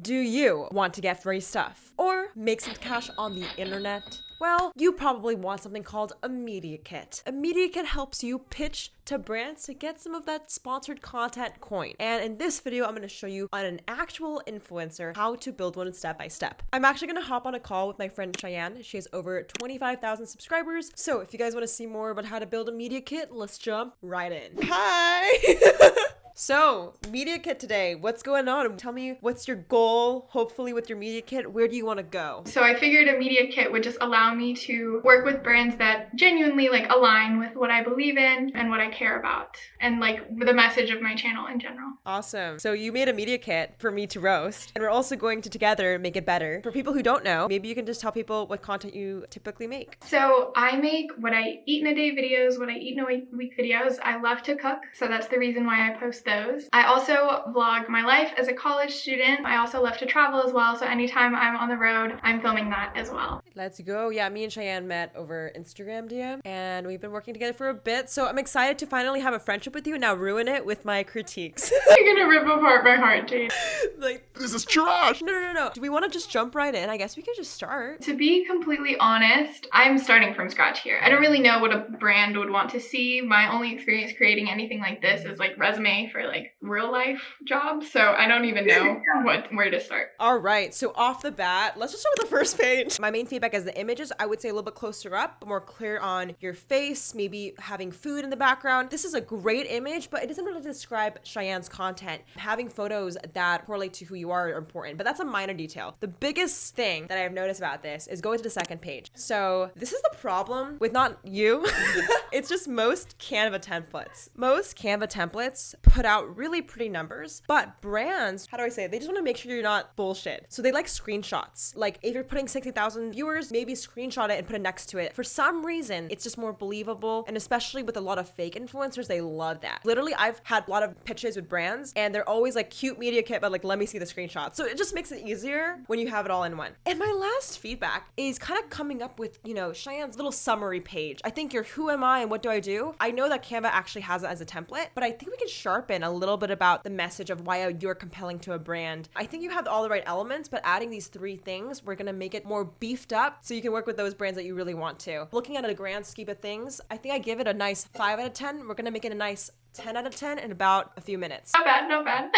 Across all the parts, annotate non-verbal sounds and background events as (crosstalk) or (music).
Do you want to get free stuff? Or make some cash on the internet? Well, you probably want something called a media kit. A media kit helps you pitch to brands to get some of that sponsored content coin. And in this video, I'm going to show you on an actual influencer how to build one step by step. I'm actually going to hop on a call with my friend Cheyenne. She has over 25,000 subscribers. So if you guys want to see more about how to build a media kit, let's jump right in. Hi! (laughs) So, Media Kit today, what's going on? Tell me what's your goal, hopefully, with your Media Kit? Where do you want to go? So, I figured a Media Kit would just allow me to work with brands that genuinely like align with what I believe in and what I care about and like the message of my channel in general. Awesome. So, you made a Media Kit for me to roast, and we're also going to together make it better. For people who don't know, maybe you can just tell people what content you typically make. So, I make what I eat in a day videos, what I eat in a week videos. I love to cook, so that's the reason why I post those. I also vlog my life as a college student. I also love to travel as well, so anytime I'm on the road, I'm filming that as well. Let's go. Yeah, me and Cheyenne met over Instagram DM, and we've been working together for a bit, so I'm excited to finally have a friendship with you and now ruin it with my critiques. (laughs) You're gonna rip apart my heart, Jade. (laughs) like, this is trash! No, no, no. Do we want to just jump right in? I guess we could just start. To be completely honest, I'm starting from scratch here. I don't really know what a brand would want to see. My only experience creating anything like this is like resume for like real life jobs. so I don't even know (laughs) what where to start. All right, so off the bat, let's just start with the first page. My main feedback is the images. I would say a little bit closer up, more clear on your face, maybe having food in the background. This is a great image, but it doesn't really describe Cheyenne's content. Having photos that correlate to who you are are important, but that's a minor detail. The biggest thing that I have noticed about this is go to the second page. So this is the problem with not you. (laughs) it's just most Canva templates. Most Canva templates put out really pretty numbers, but brands, how do I say it? They just want to make sure you're not bullshit. So they like screenshots. Like if you're putting 60,000 viewers, maybe screenshot it and put it next to it. For some reason, it's just more believable. And especially with a lot of fake influencers, they love that. Literally, I've had a lot of pitches with brands and they're always like cute media kit, but like, let me see the screenshot. So it just makes it easier when you have it all in one. And my last feedback is kind of coming up with, you know, Cheyenne's little summary page. I think you're who am I and what do I do? I know that Canva actually has it as a template, but I think we can sharpen a little bit about the message of why you're compelling to a brand. I think you have all the right elements, but adding these three things, we're gonna make it more beefed up so you can work with those brands that you really want to. Looking at a grand scheme of things, I think I give it a nice 5 out of 10. We're gonna make it a nice 10 out of 10 in about a few minutes. Not bad, not bad.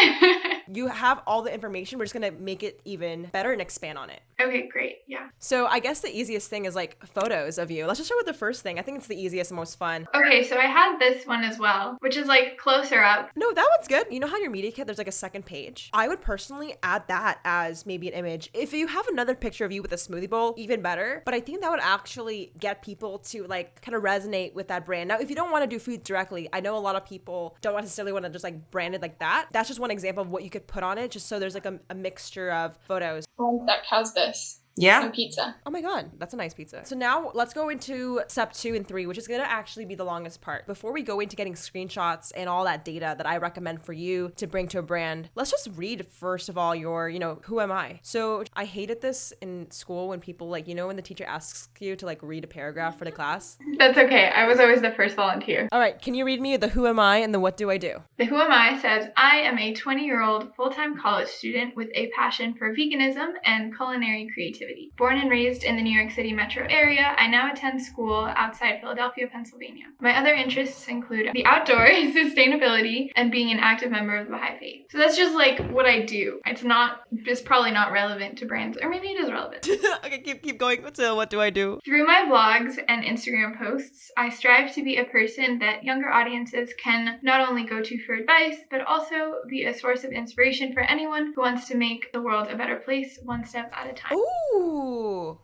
(laughs) you have all the information. We're just gonna make it even better and expand on it. Okay, great. Yeah. So I guess the easiest thing is like photos of you. Let's just start with the first thing. I think it's the easiest and most fun. Okay, so I had this one as well, which is like closer up. No, that one's good. You know how your media kit, there's like a second page? I would personally add that as maybe an image. If you have another picture of you with a smoothie bowl, even better. But I think that would actually get people to like kind of resonate with that brand. Now, if you don't want to do food directly, I know a lot of people don't necessarily want to just like brand it like that. That's just one example of what you could put on it, just so there's like a, a mixture of photos. One sec, how's this? Yeah. Some pizza. Oh my god, that's a nice pizza. So now let's go into step two and three, which is gonna actually be the longest part. Before we go into getting screenshots and all that data that I recommend for you to bring to a brand, let's just read first of all your, you know, who am I? So I hated this in school when people like, you know, when the teacher asks you to like read a paragraph for the class. That's okay. I was always the first volunteer. All right, can you read me the who am I and the what do I do? The who am I says, I am a 20 year old full time college student with a passion for veganism and culinary creativity. Born and raised in the New York City metro area, I now attend school outside Philadelphia, Pennsylvania. My other interests include the outdoors, (laughs) sustainability, and being an active member of the Baha'i Faith. So that's just like what I do. It's not, it's probably not relevant to brands, or maybe it is relevant. (laughs) okay, keep, keep going. So uh, what do I do? Through my vlogs and Instagram posts, I strive to be a person that younger audiences can not only go to for advice, but also be a source of inspiration for anyone who wants to make the world a better place one step at a time. Ooh.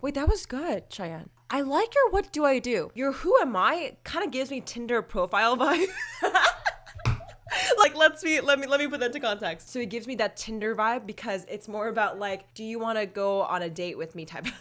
Wait, that was good, Cheyenne. I like your what do I do? Your who am I kind of gives me Tinder profile vibe. (laughs) like let's be let me let me put that into context. So it gives me that Tinder vibe because it's more about like, do you want to go on a date with me type of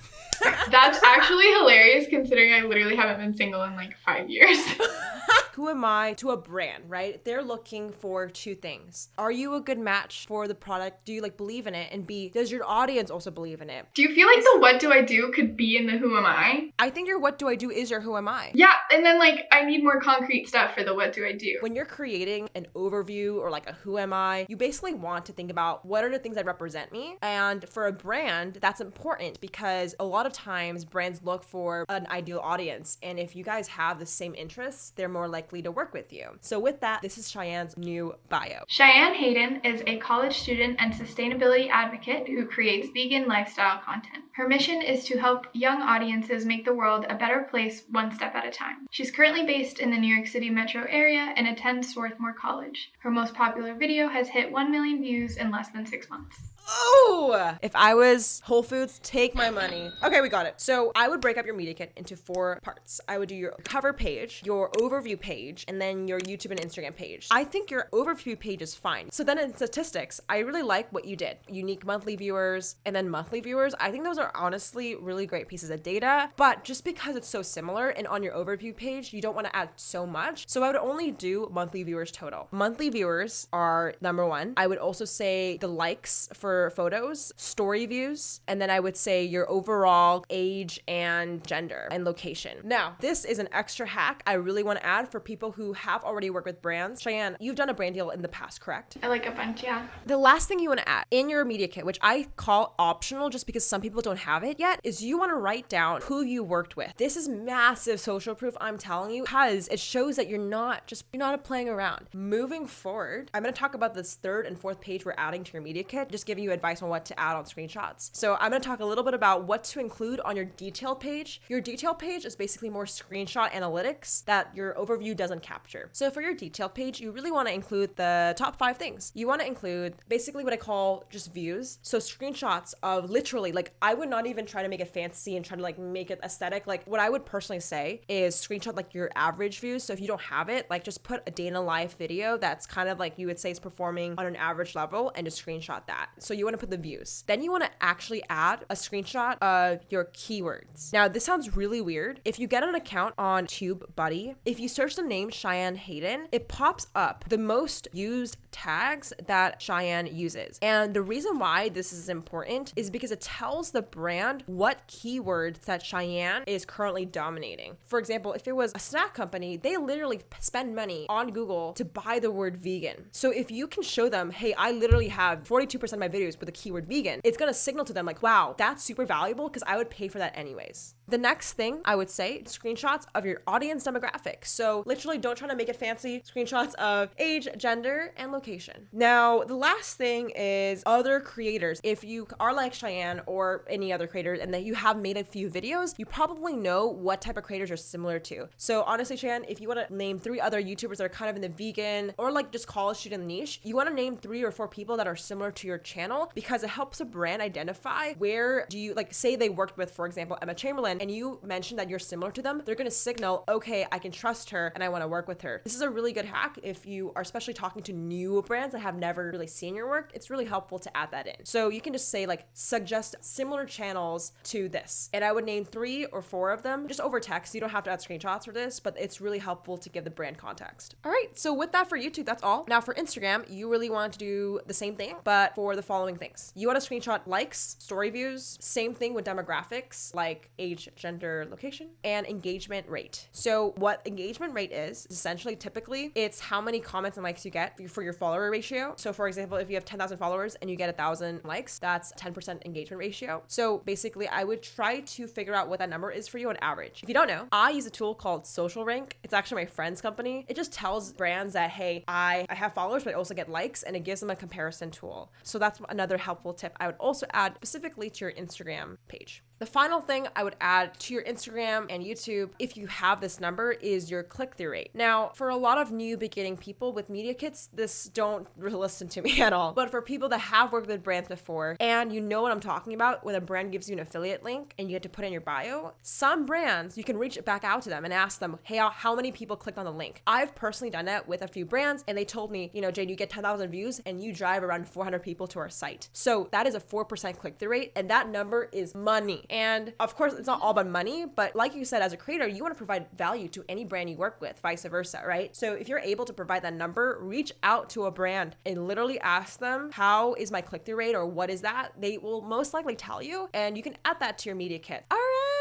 That's actually hilarious considering I literally haven't been single in like five years. (laughs) who am I to a brand, right? They're looking for two things. Are you a good match for the product? Do you like believe in it? And B, does your audience also believe in it? Do you feel like the what do I do could be in the who am I? I think your what do I do is your who am I. Yeah, and then like I need more concrete stuff for the what do I do. When you're creating an overview or like a who am I, you basically want to think about what are the things that represent me. And for a brand, that's important because a lot of times brands look for an ideal audience. And if you guys have the same interests, they're more likely to work with you. So, with that, this is Cheyenne's new bio. Cheyenne Hayden is a college student and sustainability advocate who creates vegan lifestyle content. Her mission is to help young audiences make the world a better place one step at a time. She's currently based in the New York City metro area and attends Swarthmore College. Her most popular video has hit 1 million views in less than six months. Oh, if I was Whole Foods, take my money. Okay, we got it. So I would break up your media kit into four parts. I would do your cover page, your overview page, and then your YouTube and Instagram page. I think your overview page is fine. So then in statistics, I really like what you did. Unique monthly viewers and then monthly viewers. I think those are honestly really great pieces of data. But just because it's so similar and on your overview page, you don't want to add so much. So I would only do monthly viewers total. Monthly viewers are number one. I would also say the likes for photos, story views, and then I would say your overall age and gender and location. Now, this is an extra hack I really want to add for people who have already worked with brands. Cheyenne, you've done a brand deal in the past, correct? I like a bunch, yeah. The last thing you want to add in your media kit, which I call optional just because some people don't have it yet, is you want to write down who you worked with. This is massive social proof, I'm telling you, because it shows that you're not just you're not playing around. Moving forward, I'm going to talk about this third and fourth page we're adding to your media kit, just giving you advice on what to add on screenshots. So I'm going to talk a little bit about what to include on your detail page. Your detail page is basically more screenshot analytics that your overview doesn't capture. So for your detail page, you really want to include the top five things. You want to include basically what I call just views. So screenshots of literally, like I would not even try to make it fancy and try to like make it aesthetic. Like what I would personally say is screenshot like your average views. So if you don't have it, like just put a day in a life video that's kind of like you would say is performing on an average level and just screenshot that. So you want to put the views. Then you want to actually add a screenshot of your keywords. Now, this sounds really weird. If you get an account on TubeBuddy, if you search the name Cheyenne Hayden, it pops up the most used tags that Cheyenne uses. And the reason why this is important is because it tells the brand what keywords that Cheyenne is currently dominating. For example, if it was a snack company, they literally spend money on Google to buy the word vegan. So if you can show them, hey, I literally have 42% of my videos with the keyword vegan, it's gonna signal to them like, wow, that's super valuable because I would pay for that anyways. The next thing I would say, screenshots of your audience demographic. So literally don't try to make it fancy. Screenshots of age, gender, and location. Now, the last thing is other creators. If you are like Cheyenne or any other creators and that you have made a few videos, you probably know what type of creators you're similar to. So honestly, Cheyenne, if you want to name three other YouTubers that are kind of in the vegan or like just college student niche, you want to name three or four people that are similar to your channel because it helps a brand identify where do you like say they worked with, for example, Emma Chamberlain and you mention that you're similar to them, they're going to signal, okay, I can trust her and I want to work with her. This is a really good hack if you are especially talking to new brands that have never really seen your work. It's really helpful to add that in. So you can just say, like, suggest similar channels to this. And I would name three or four of them just over text. You don't have to add screenshots for this, but it's really helpful to give the brand context. All right. So with that for YouTube, that's all. Now for Instagram, you really want to do the same thing, but for the following things. You want to screenshot likes, story views, same thing with demographics like age, gender, location, and engagement rate. So what engagement rate is, essentially typically it's how many comments and likes you get for your follower ratio. So for example, if you have 10,000 followers and you get a thousand likes, that's 10% engagement ratio. So basically I would try to figure out what that number is for you on average. If you don't know, I use a tool called Social Rank. It's actually my friend's company. It just tells brands that, hey, I, I have followers, but I also get likes and it gives them a comparison tool. So that's another helpful tip I would also add specifically to your Instagram page. The final thing I would add to your Instagram and YouTube, if you have this number, is your click through rate. Now, for a lot of new beginning people with media kits, this don't (laughs) listen to me at all. But for people that have worked with brands before and you know what I'm talking about when a brand gives you an affiliate link and you get to put in your bio, some brands you can reach back out to them and ask them, hey, how many people clicked on the link? I've personally done that with a few brands and they told me, you know, Jade, you get 10,000 views and you drive around 400 people to our site. So that is a 4% click through rate and that number is money. And of course, it's not all about money, but like you said, as a creator, you want to provide value to any brand you work with, vice versa, right? So if you're able to provide that number, reach out to a brand and literally ask them, how is my click through rate or what is that? They will most likely tell you, and you can add that to your media kit. All right.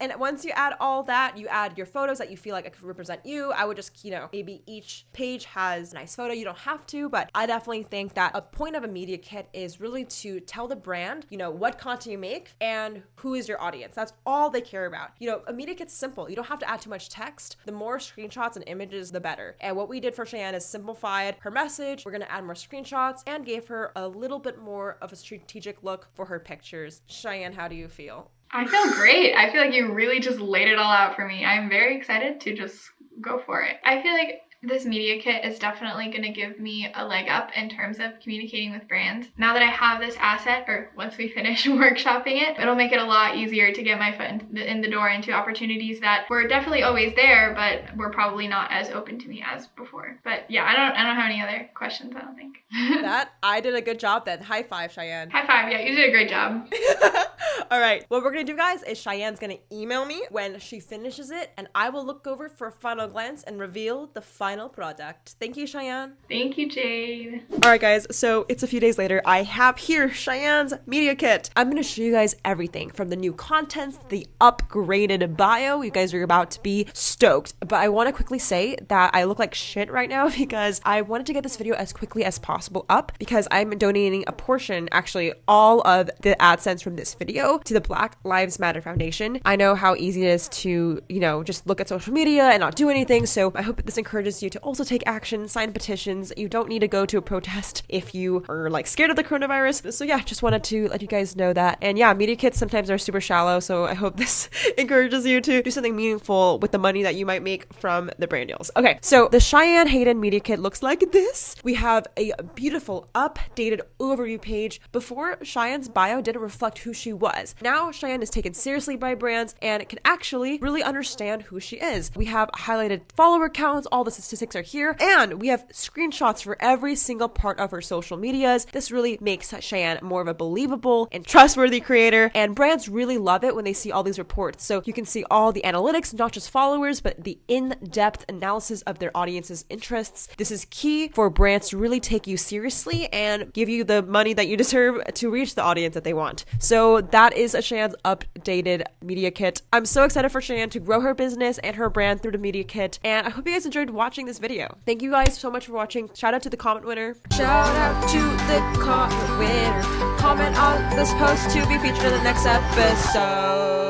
And once you add all that, you add your photos that you feel like could represent you. I would just, you know, maybe each page has a nice photo. You don't have to, but I definitely think that a point of a media kit is really to tell the brand, you know, what content you make and who is your audience. That's all they care about. You know, a media kit's simple. You don't have to add too much text. The more screenshots and images, the better. And what we did for Cheyenne is simplified her message. We're gonna add more screenshots and gave her a little bit more of a strategic look for her pictures. Cheyenne, how do you feel? I feel great. I feel like you really just laid it all out for me. I'm very excited to just go for it. I feel like this media kit is definitely going to give me a leg up in terms of communicating with brands. Now that I have this asset, or once we finish (laughs) workshopping it, it'll make it a lot easier to get my foot in the door into opportunities that were definitely always there, but were probably not as open to me as before. But yeah, I don't, I don't have any other questions. I don't think. (laughs) that I did a good job then. High five, Cheyenne. High five. Yeah, you did a great job. (laughs) All right. What we're gonna do, guys, is Cheyenne's gonna email me when she finishes it, and I will look over for a final glance and reveal the final product. Thank you, Cheyenne. Thank you, Jade. All right, guys. So it's a few days later. I have here Cheyenne's media kit. I'm gonna show you guys everything from the new contents, the upgraded bio. You guys are about to be stoked. But I want to quickly say that I look like shit right now (laughs) because I wanted to get this video as quickly as possible up because I'm donating a portion, actually all of the AdSense from this video to the Black Lives Matter Foundation. I know how easy it is to, you know, just look at social media and not do anything. So I hope this encourages you to also take action, sign petitions. You don't need to go to a protest if you are like scared of the coronavirus. So yeah, just wanted to let you guys know that. And yeah, media kits sometimes are super shallow. So I hope (laughs) this encourages you to do something meaningful with the money that you might make from the brand deals. Okay, so the Cheyenne Hayden media kit looks like this. We have a beautiful updated overview page. Before Cheyenne's bio didn't reflect who she was. Now Cheyenne is taken seriously by brands and can actually really understand who she is. We have highlighted follower counts, all the statistics are here, and we have screenshots for every single part of her social medias. This really makes Cheyenne more of a believable and trustworthy creator, and brands really love it when they see all these reports. So you can see all the analytics, not just followers, but the in depth analysis of their audience's interests. This is key for brands to really take you seriously and give you the money that you deserve to reach the audience that they want. So that is a Cheyenne's updated media kit. I'm so excited for Cheyenne to grow her business and her brand through the media kit, and I hope you guys enjoyed watching this video. Thank you guys so much for watching. Shout out to the comment winner. Shout out to the comment winner. Comment on this post to be featured in the next episode.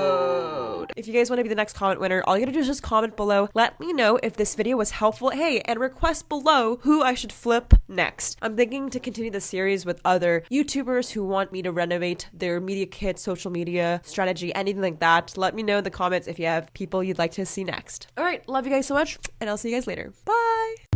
If you guys want to be the next comment winner, all you gotta do is just comment below. Let me know if this video was helpful. Hey, and request below who I should flip next. I'm thinking to continue the series with other YouTubers who want me to renovate their media kit, social media strategy, anything like that. Let me know in the comments if you have people you'd like to see next. All right, love you guys so much, and I'll see you guys later. Bye.